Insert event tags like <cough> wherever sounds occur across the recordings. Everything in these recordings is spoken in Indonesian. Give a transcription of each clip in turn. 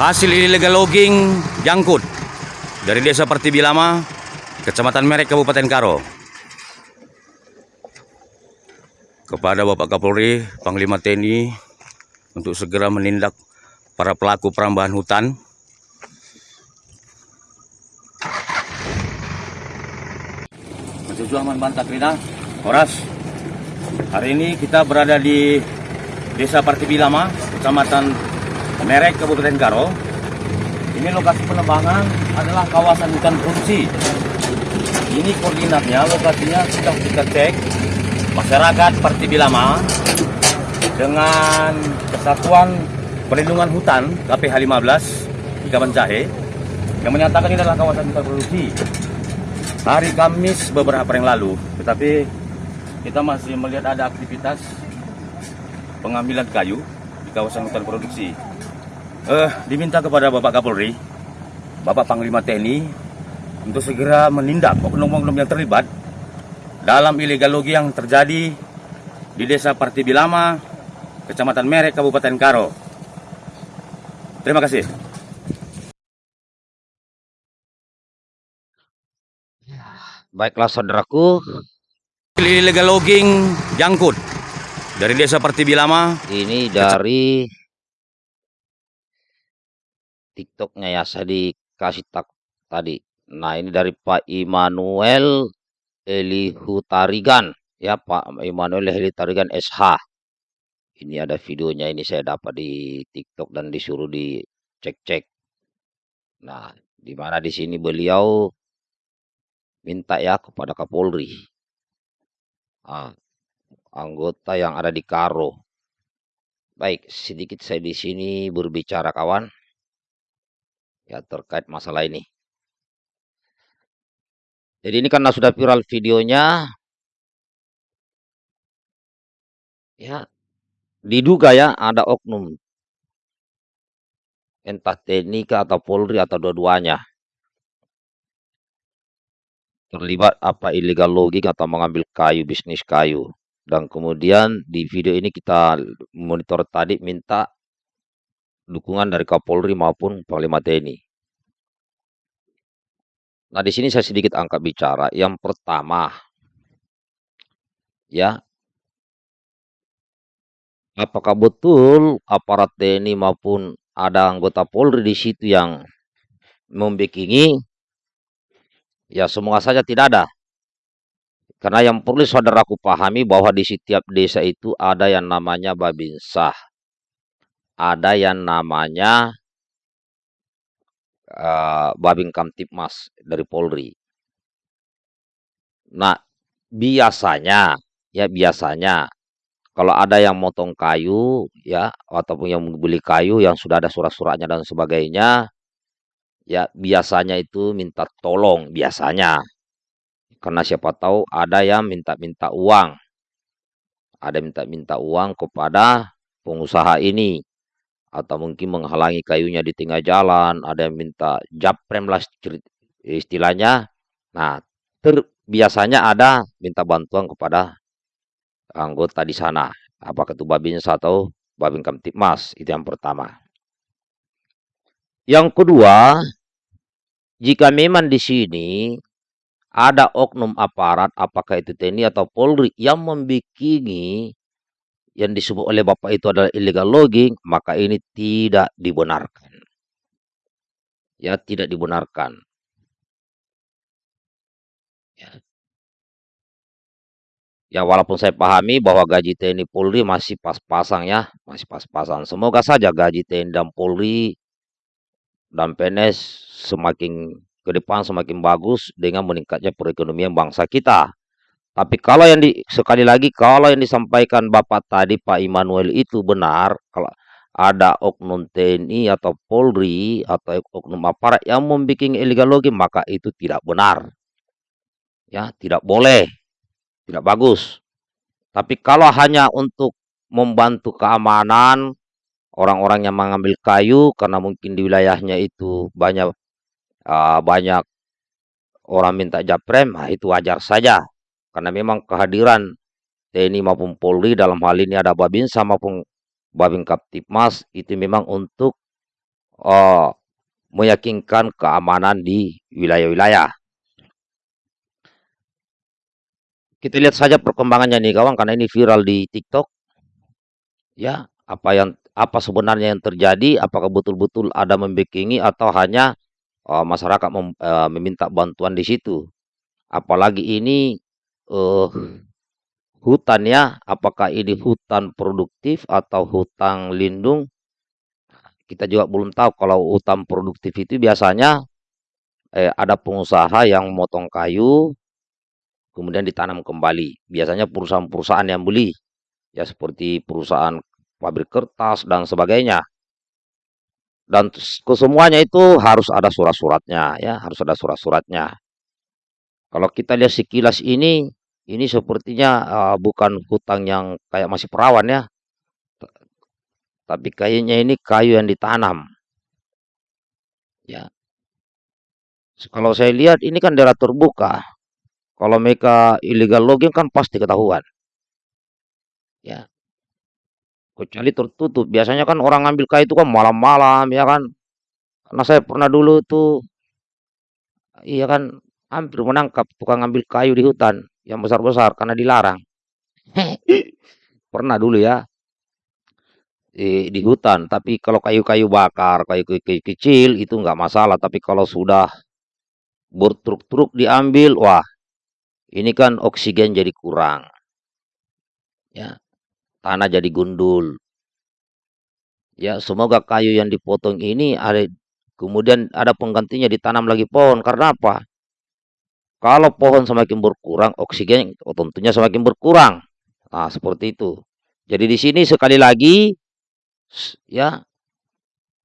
Hasil illegal logging jangkut dari Desa Pertibi Lama, Kecamatan Merek, Kabupaten Karo. Kepada Bapak Kapolri, Panglima TNI untuk segera menindak para pelaku perambahan hutan. Mahasiswa Bantah Krina, Horas. Hari ini kita berada di Desa Partibi Lama, Kecamatan Merek, Kabupaten Karo. Ini lokasi penebangan adalah kawasan hutan produksi. Ini koordinatnya, lokasinya sudah kita cek. Masyarakat Partibi Lama dengan Kesatuan Perlindungan Hutan KPH 15 di Kaban Jahe yang menyatakan ini adalah kawasan hutan produksi. Hari Kamis beberapa hari yang lalu, tetapi kita masih melihat ada aktivitas pengambilan kayu di kawasan hutan produksi. Eh, diminta kepada Bapak Kapolri, Bapak Panglima TNI untuk segera menindak oknum-oknum yang terlibat dalam illegal logging yang terjadi di Desa Partibi Lama, Kecamatan Merek, Kabupaten Karo. Terima kasih. Baiklah saudaraku, Illegal logging jangkut dari Desa Partibi Lama, ini dari TikToknya ya saya dikasih tak tadi. Nah ini dari Pak Immanuel Elihutarigan ya Pak Immanuel Elihutarigan SH. Ini ada videonya ini saya dapat di TikTok dan disuruh dicek-cek. Nah, di mana di sini beliau minta ya kepada Kapolri. Ah, anggota yang ada di Karo. Baik, sedikit saya di sini berbicara kawan. Ya terkait masalah ini. Jadi ini karena sudah viral videonya. Ya, diduga ya ada oknum entah TNI atau Polri atau dua-duanya terlibat apa illegal logging atau mengambil kayu bisnis kayu dan kemudian di video ini kita monitor tadi minta dukungan dari Kapolri maupun Panglima TNI. Nah, di sini saya sedikit angkat bicara. Yang pertama, ya, apakah betul aparat TNI maupun ada anggota Polri di situ yang membikingi? Ya, semua saja tidak ada. Karena yang perlu saudaraku pahami bahwa di setiap desa itu ada yang namanya Babinsah. Ada yang namanya uh, Babin Kamtipmas dari Polri. Nah, biasanya ya biasanya kalau ada yang motong kayu ya ataupun yang beli kayu yang sudah ada surat-suratnya dan sebagainya ya biasanya itu minta tolong biasanya. Karena siapa tahu ada yang minta-minta uang. Ada minta-minta uang kepada pengusaha ini atau mungkin menghalangi kayunya di tengah jalan ada yang minta japrem lah istilahnya. Nah ter, biasanya ada minta bantuan kepada anggota di sana. Apakah itu babin atau babin kamtipmas itu yang pertama. Yang kedua jika memang di sini ada oknum aparat, apakah itu TNI atau Polri, yang membikini yang disebut oleh Bapak itu adalah illegal logging, maka ini tidak dibenarkan. Ya, tidak dibenarkan. Ya. ya, walaupun saya pahami bahwa gaji TNI Polri masih pas-pasang ya, masih pas-pasang. Semoga saja gaji TNI dan Polri dan PNS semakin ke depan semakin bagus dengan meningkatnya perekonomian bangsa kita. Tapi kalau yang di, sekali lagi kalau yang disampaikan Bapak tadi Pak Immanuel itu benar, kalau ada oknum TNI atau Polri atau oknum aparat yang membuat illegal logging maka itu tidak benar. Ya, tidak boleh. Tidak bagus. Tapi kalau hanya untuk membantu keamanan orang-orang yang mengambil kayu karena mungkin di wilayahnya itu banyak uh, banyak orang minta japrem, nah itu wajar saja. Karena memang kehadiran TNI maupun Polri dalam hal ini ada Babinsa maupun Babin Kaptipmas itu memang untuk eee, meyakinkan keamanan di wilayah-wilayah. Kita lihat saja perkembangannya nih kawan, karena ini viral di TikTok. Ya, apa yang apa sebenarnya yang terjadi, apakah betul-betul ada membacking atau hanya, eee, masyarakat mem eee, meminta bantuan di situ. Apalagi ini, eee, hutan ya, apakah ini hutan produktif atau hutan lindung, kita juga belum tahu. Kalau hutan produktif itu biasanya, eee, ada pengusaha yang motong kayu, kemudian ditanam kembali. Biasanya perusahaan-perusahaan yang beli, ya seperti perusahaan pabrik kertas dan sebagainya. Dan kesemuanya itu harus ada surat-suratnya ya, harus ada surat-suratnya. Kalau kita lihat sekilas ini, ini sepertinya, eee, bukan hutan yang kayak masih perawan ya. Tapi kayaknya ini kayu yang ditanam. Ya. Kalau saya lihat ini kan daerah terbuka. Kalau mereka illegal logging kan pasti ketahuan. Ya. Kecuali tertutup, biasanya kan orang ngambil kayu itu kan malam-malam ya kan. Karena saya pernah dulu tuh iya kan, hampir menangkap tukang ngambil kayu di hutan yang besar-besar karena dilarang. <laughs> Pernah dulu ya. Di di hutan, tapi kalau kayu-kayu bakar, kayu-kayu kecil itu nggak masalah, tapi kalau sudah bertruk-truk diambil, wah ini kan oksigen jadi kurang. Ya, tanah jadi gundul. Ya, semoga kayu yang dipotong ini ada kemudian ada penggantinya ditanam lagi pohon. Karena apa? Kalau pohon semakin berkurang, oksigen tentunya semakin berkurang. Nah, seperti itu. Jadi di sini sekali lagi ya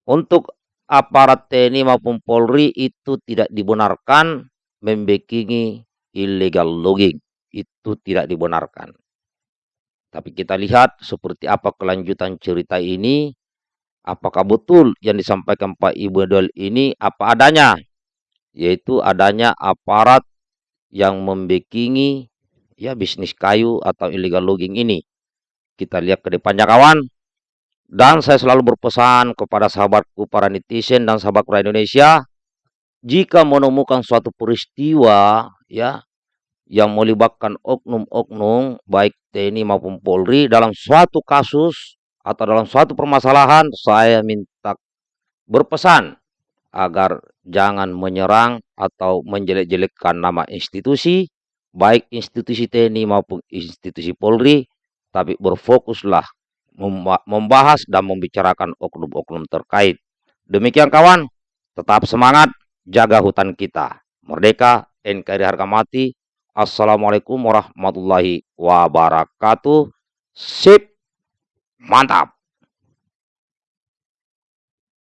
untuk aparat TNI maupun Polri itu tidak dibenarkan membackingi illegal logging. Itu tidak dibenarkan. Tapi kita lihat seperti apa kelanjutan cerita ini. Apakah betul yang disampaikan Pak Ibu Dol ini apa adanya? Yaitu adanya aparat yang membackingi ya bisnis kayu atau illegal logging ini. Kita lihat ke depannya kawan. Dan saya selalu berpesan kepada sahabatku para netizen dan sahabat rakyat Indonesia, jika menemukan suatu peristiwa ya yang melibatkan oknum-oknum baik TNI maupun Polri dalam suatu kasus atau dalam suatu permasalahan, saya minta berpesan agar jangan menyerang atau menjelek-jelekkan nama institusi, baik institusi TNI maupun institusi Polri, tapi berfokuslah membahas dan membicarakan oknum-oknum terkait. Demikian kawan, tetap semangat, jaga hutan kita. Merdeka, NKRI harga mati. Assalamualaikum warahmatullahi wabarakatuh. Sip, mantap.